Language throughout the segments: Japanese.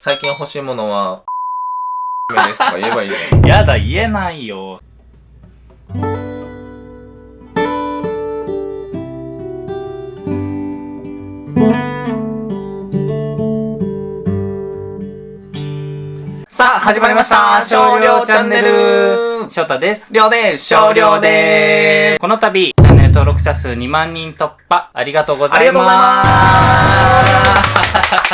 最近欲しいものは、ですとか言えばいいよ。やだ、言えないよ。さあ、始まりました少量チャンネル翔太です。りょうです少量でーすこの度、チャンネル登録者数2万人突破、ありがとうございます。ありがとうございま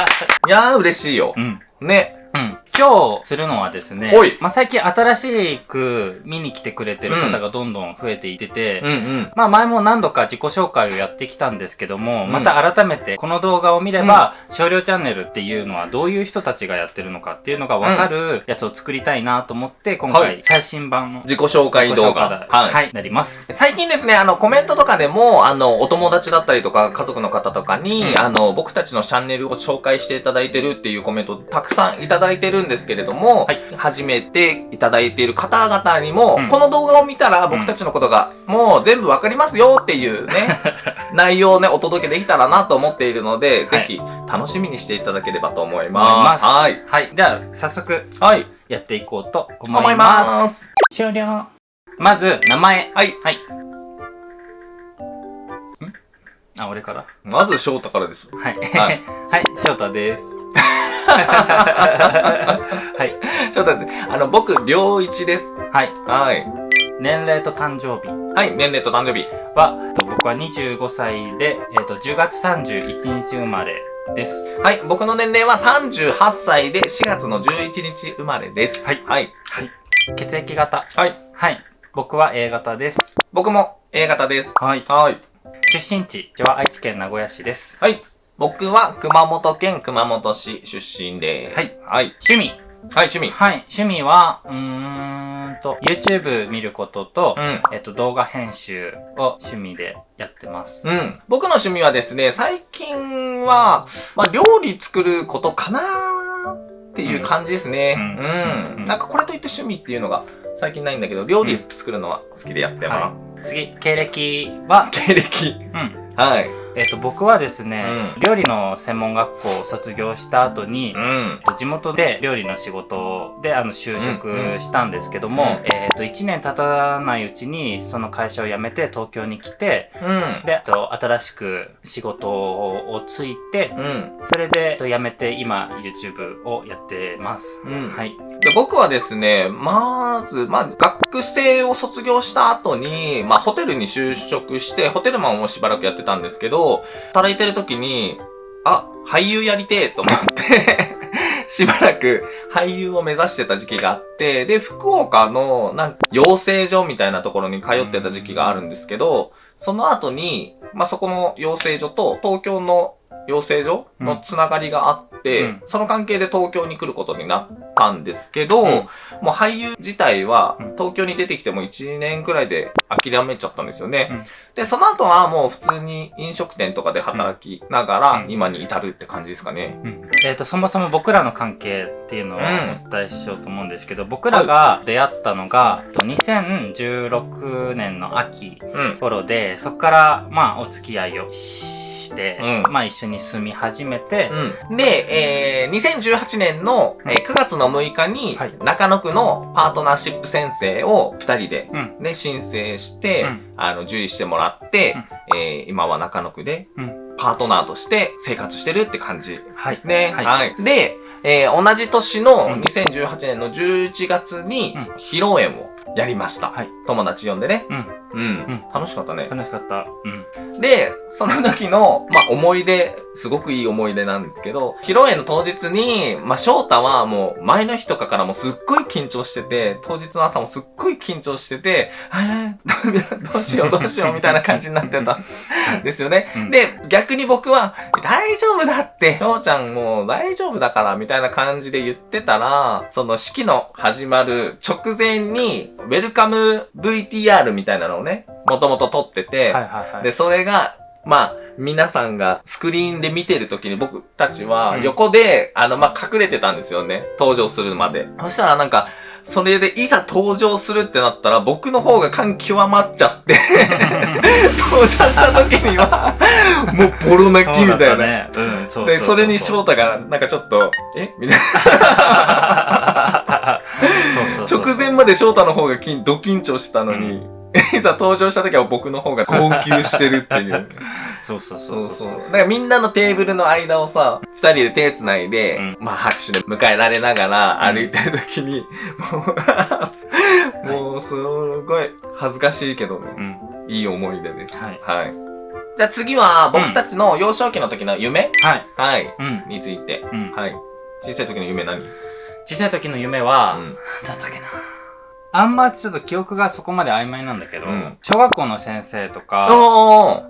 す いやー、嬉しいよう。ん。ね。うん。今日するのはですねまあ、最近新しく見に来てくれてる方がどんどん増えていってて、うんうん。まあ前も何度か自己紹介をやってきたんですけども、うん。また改めてこの動画を見れば、少量チャンネルっていうのはどういう人たちがやってるのかっていうのがわかるやつを作りたいなと思って、今はい。回最新版の自己紹介動画。自己紹介はい、なります。最近ですね、あの、コメントとかでも、あの、お友達だったりとか、家族の方とかに、うん。あの、僕たちのチャンネルを紹介していただいてるっていうコメントたくさんいただいてるんですけれども、はい初めていただいている方々にも、うんこの動画を見たら僕たちのことが、もう全部わかりますよっていうね、内容をね、お届けできたらなと思っているので、ぜひ、楽しみにしていただければと思いま。ますす。はい。はい。では、早速はい。やっていこうと思思いいます。ます。終了。まず、名前。はい。はい。ん？あ、俺から？まず、翔太からです。はい。は はいい。翔太です。はい。翔太です。あの、僕、良一です。はい。はい。年齢と誕生日はい、年齢と誕生日。は、えっと僕は25歳で、えっと、10月31日生まれです。はい、僕の年齢は38歳で4月の11日生まれです。はいはい。血液型。はい。はい。僕は A 型です。僕も A 型です。はい。はい。出身地は愛知県名古屋市です。はい。僕は熊本県熊本市出身です。はい。はい。趣味。はい、趣味。はい。趣味は、うーんと、YouTube 見ることと、うん。えっと、動画編集を趣味でやってます。うん。僕の趣味はですね、最近は、まあ、料理作ることかなっていう感じですね。ううんん。うんなんかこれといって趣味っていうのが最近ないんだけど、料理作るのは好きでやってはます。次、経歴は、経歴。うん。はい。えっと、僕はですね、う料理の専門学校を卒業した後に、うん。地元で料理の仕事であの就職したんですけども、うんえっ、と1年経たないうちにその会社を辞めて東京に来てうん。であと新しく仕事をついてうん。それでえっと辞めて今 YouTube をやってます、うん。はいで僕はですね、まず、まあ、学生を卒業した後に、まあ、ホテルに就職して、ホテルマンをしばらくやってたんですけど、働いてる時に、あ、俳優やりてえと思って、しばらく俳優を目指してた時期があって、で、福岡の、なんか、養成所みたいなところに通ってた時期があるんですけど、その後に、まあ、そこの養成所と東京の養成所のつながりがあって、うん。その関係で東京に来ることになったんですけど、うん。もう俳優自体はうん。東京に出てきても1年くらいで諦めちゃったんですよね。うん。で、その後はもう普通に飲食店とかで働きながらうん。今に至るって感じですかね。うん。えっとそもそも僕らの関係っていうのをうん。お伝えしようと思うんですけど、僕らが出会ったのが、えっと2016年の秋うん。頃でそこからまあお付き合いをして、うん。まあ一緒に住み始めて、うん。で、えー、2018年の、えー9月の6日にはい、中野区のパートナーシップ宣誓を2人で、うん。ね、申請して、うん。あの、受理してもらって、えー今は中野区でうん、パートナーとして生活してるって感じはいですね。はい。はい。で、えー同じ年のうん。2018年の11月にうん、披露宴をやりました。はい友達呼んでね。うんうん。ん楽しかったね。楽しかった。うん。で、その時の、まあ、思い出、すごくいい思い出なんですけど、披露宴の当日に、まあ、翔太はもう、前の日とかからもうすっごい緊張してて、当日の朝もすっごい緊張してて、えー、どうしようどうしようみたいな感じになってたんですよね。うんで、逆に僕は、大丈夫だって、翔ちゃんもう大丈夫だから、みたいな感じで言ってたら、その式の始まる直前に、ウェルカム VTR みたいなのをね、もともと撮ってて、はいはいはい。で、それが、まあ、皆さんがスクリーンで見てる時に僕たちはうん横で、あの、まあ、隠れてたんですよね。登場するまで。そしたらなんか、それでいざ登場するってなったら、僕の方が感極まっちゃって、登場した時には、もうボロ泣きみたいな。ね。うん、そうで、それに翔太が、なんかちょっと、え？みたいな。そうそうそう直前まで翔太の方が緊ド緊張してたのに、いざ登場した時は僕の方が 号泣してるっていう。そうそうそそううそう。そうだからみんなのテーブルの間をさ、二人で手繋いで、うんまあ拍手で迎えられながら歩いてる時に、もう、もうすごい恥ずかしいけどね、うん。いい思い出です。はい。はい。じゃあ次は僕たちの幼少期の時の夢、はい。はい。うん。について。うん。はい。小さい時の夢何？小さい時の夢は、うん。なんだったっけな。あんまちょっと記憶がそこまで曖昧なんだけど、うん小学校の先生とか、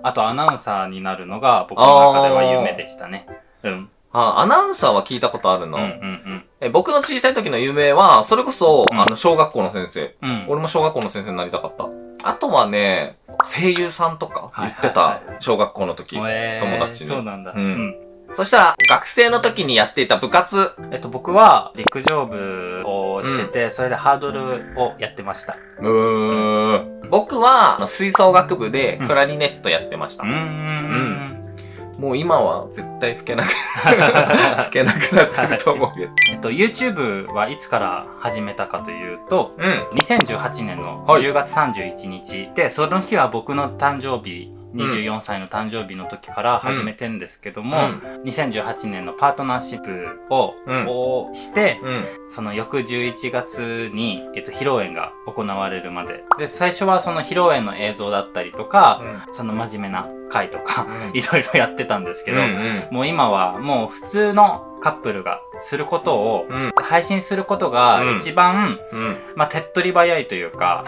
あとアナウンサーになるのが僕の中では夢でしたね。うん。あ、アナウンサーは聞いたことあるの？うんうんえ僕の小さい時の夢は、それこそ、うんあの、小学校の先生。うん。うん。俺も小学校の先生になりたかった。あとはね、声優さんとか言ってたはいはいはい。小学校の時。えー友達にそうなんだ。うんそしたら、学生の時にやっていた部活。えっと、僕は陸上部をしてて、それでハードルをやってました。うーん。僕は、あの吹奏楽部でうんクラリネットやってました。うーん。もう今は絶対吹けなく、吹けなくなってると思うけど。えっと、YouTube はいつから始めたかというと、うん。2018年のはい10月31日で、その日は僕の誕生日、24歳の誕生日の時から始めてんですけども、2018年のパートナーシップを、して、うん。その翌11月に、えっと、披露宴が行われるまで。で、最初はその披露宴の映像だったりとか、その真面目な回とか、うんいろいろやってたんですけど、うんうんもう今はもう普通のカップルがすることを、うん。配信することがうん一番、うん。まあ、手っ取り早いというか、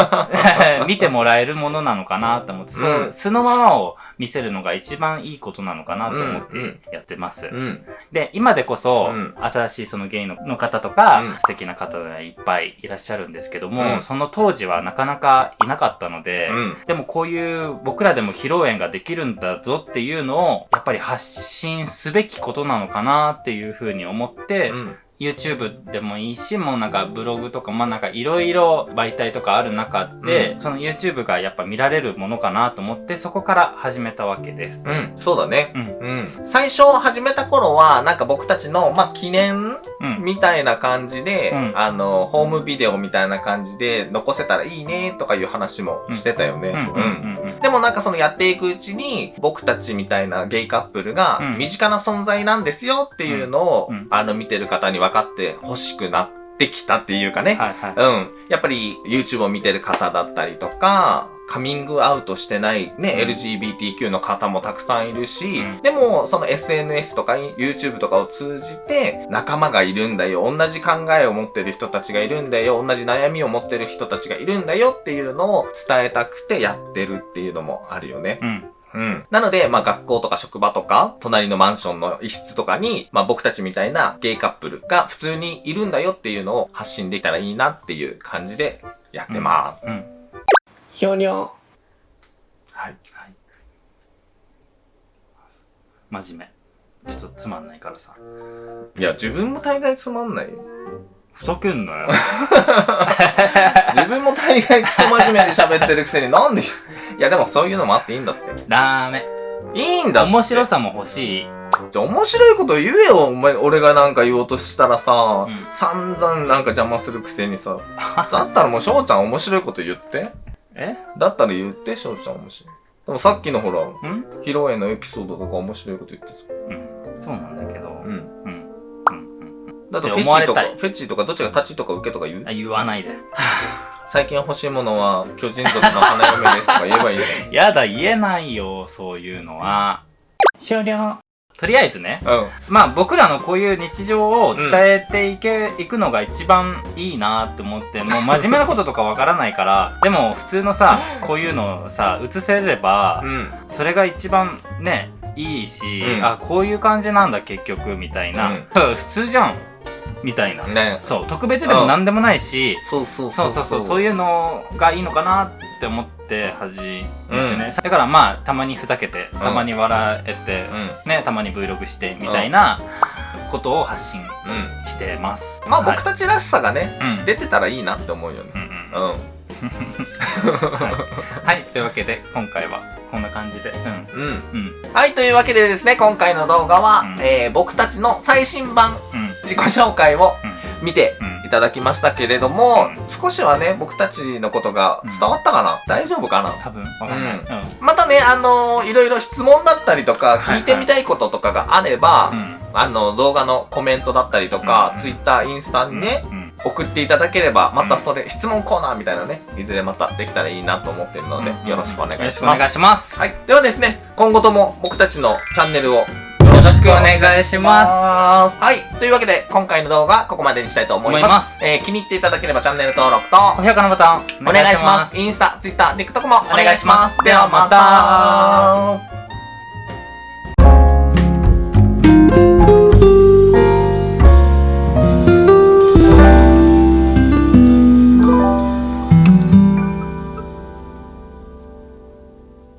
見てもらえるものなのかなと思って、そのままを見せるのが一番いいことなのかなと思っうんうんてやってます。うん。で、今でこそ、うん新しいそのゲイのの方とか、うん素敵な方がいっぱいいらっしゃるんですけども、うんその当時はなかなかいなかったので、うん。でもこういう僕らでも披露宴ができるんだぞっていうのをやっぱり発信すべきことなのかなっていうふうに思って、うん。YouTube でもいいし、もうなんかブログとか、まあなんかいろいろ媒体とかある中で、うんその YouTube がやっぱ見られるものかなと思って、そこから始めたわけです。うん。そうだね。うん。うん。最初始めた頃は、なんか僕たちの、まあ、記念うん。みたいな感じで、うんあの、ホームビデオみたいな感じで残せたらいいねとかいう話もしてたよね。うん。うん。うん。うん。でもなんかそのやっていくうちに、僕たちみたいなゲイカップルがうん身近な存在なんですよっていうのを、あの見てる方に分かって欲しくなってきたっていうかね。はいはい。うん。やっぱり YouTube を見てる方だったりとか、カミングアウトしてないね、うん LGBTQ の方もたくさんいるし、うんでもその SNS とか YouTube とかを通じて仲間がいるんだよ、同じ考えを持ってる人たちがいるんだよ、同じ悩みを持ってる人たちがいるんだよっていうのを伝えたくてやってるっていうのもあるよね。うん。うん。なので、まあ学校とか職場とか、隣のマンションの一室とかに、まあ僕たちみたいなゲイカップルが普通にいるんだよっていうのを発信できたらいいなっていう感じでやってます。うん。ひょにょ。はい。はい。真面目。ちょっとつまんないからさ。いや、自分も大概つまんないよ。ふざけんなよ。自分も大概クソ真面目に喋ってるくせになんで、いやでもそういうのもあっていいんだって。ダメ。いいんだって。面白さも欲しい。じゃあ面白いこと言えよ、お前、俺がなんか言おうとしたらさ、うん散々なんか邪魔するくせにさ。だったらもう翔ちゃん面白いこと言って。え？だったら言って、翔ちゃん面白い。でもさっきのほら、うん？披露宴のエピソードとか面白いこと言ってた。うん。そうなんだけど。うん。うん。うん。うん。だってフェチとかフェチとかどっちが立ちとか受けとか言う？あ、言わないで。最近欲しいものは巨人族の花嫁ですとか言えばいいじ やだ、言えないよ、そういうのは。終了。とりあえずね。うん。まあ僕らのこういう日常を伝えていけ、いくのが一番いいなって思って、もう真面目なこととかわからないから、でも普通のさ、こういうのをさ、映せればう、ん。それが一番ね、いいし、うんあ、こういう感じなんだ結局、みたいな。普通じゃんみたいな。ねそう、特別でも何でもないし、そうそうそうそうそう、そういう。のがいいのかなって思って始めてね。だからまあ、たまにふざけて、たまに笑えて、うん。ね、たまに Vlog してみたいなことを発信うん。してますまあはい僕たちらしさがね、うん出てたらいいなって思うよね。うんうんうん。はい、はい、というわけで今回はこんな感じでうんうん。うんはい、というわけでですね、今回の動画は、うんえー僕たちの最新版うん自己紹介をうん。見てうんいただきましたけれども、うん。少しはね、僕たちのことが伝わったかな、大丈夫かな？多分。わかんない。またね、あのーいろいろ質問だったりとか、はい聞いてみたいこととかがあれば、うん。あの、動画のコメントだったりとか、うん。ツイッター、インスタにね、うん。送っていただければ、またそれ、質問コーナーみたいなね、いずれまたできたらいいなと思っているので、うん。よろしくお願いしよろしくおます。願いします。はい。ではですね、今後とも僕たちのチャンネルをくお願いします。はい。というわけで、今回の動画、ここまでにしたいと思います。ますえー気に入っていただければチャンネル登録と、高評価のボタンお願いします。インスタ、ツイッター、TikTok も。お願いしますではまた。